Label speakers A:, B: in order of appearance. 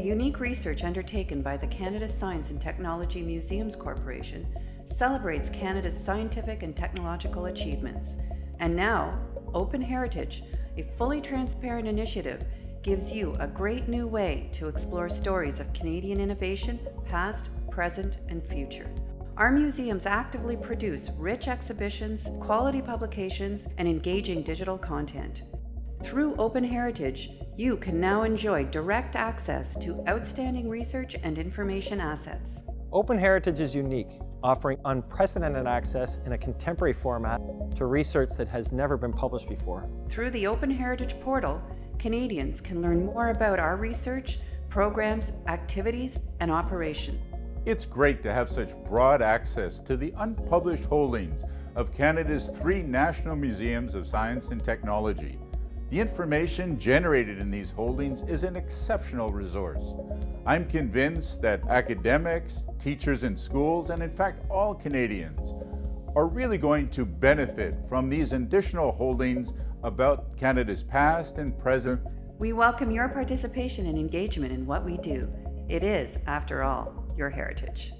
A: unique research undertaken by the Canada Science and Technology Museums Corporation celebrates Canada's scientific and technological achievements. And now, Open Heritage, a fully transparent initiative, gives you a great new way to explore stories of Canadian innovation, past, present, and future. Our museums actively produce rich exhibitions, quality publications, and engaging digital content. Through Open Heritage, you can now enjoy direct access to outstanding research and information assets.
B: Open Heritage is unique, offering unprecedented access in a contemporary format to research that has never been published before.
A: Through the Open Heritage portal, Canadians can learn more about our research, programs, activities, and operations.
C: It's great to have such broad access to the unpublished holdings of Canada's three national museums of science and technology. The information generated in these holdings is an exceptional resource. I'm convinced that academics, teachers in schools, and in fact all Canadians are really going to benefit from these additional holdings about Canada's past and present.
A: We welcome your participation and engagement in what we do. It is, after all, your heritage.